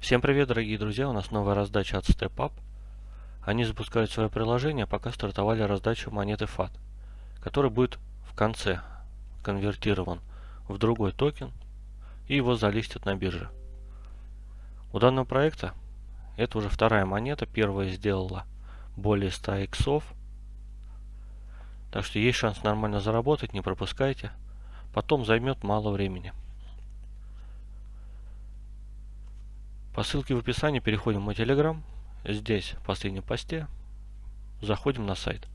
Всем привет, дорогие друзья! У нас новая раздача от StepUp. Они запускают свое приложение, пока стартовали раздачу монеты FAT, который будет в конце конвертирован в другой токен и его залистят на бирже. У данного проекта это уже вторая монета, первая сделала более 100 иксов, так что есть шанс нормально заработать, не пропускайте. Потом займет мало времени. По ссылке в описании переходим в мой телеграм. Здесь, в последнем посте, заходим на сайт.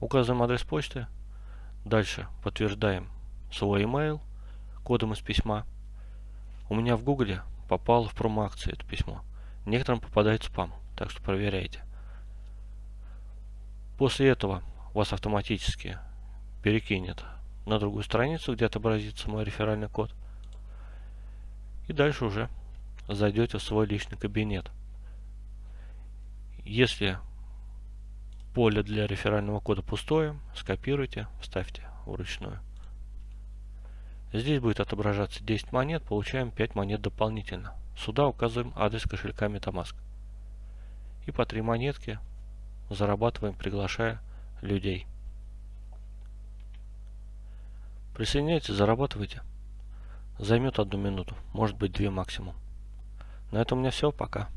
Указываем адрес почты. Дальше подтверждаем свой email кодом из письма. У меня в гугле попало в промо-акции это письмо. Некоторым попадает спам, так что проверяйте. После этого вас автоматически перекинет на другую страницу, где отобразится мой реферальный код. И дальше уже зайдете в свой личный кабинет. Если поле для реферального кода пустое, скопируйте, вставьте вручную. Здесь будет отображаться 10 монет, получаем 5 монет дополнительно. Сюда указываем адрес кошелька MetaMask. И по 3 монетки зарабатываем, приглашая людей. Присоединяйтесь, зарабатывайте. Займет одну минуту, может быть две максимум. На этом у меня все, пока.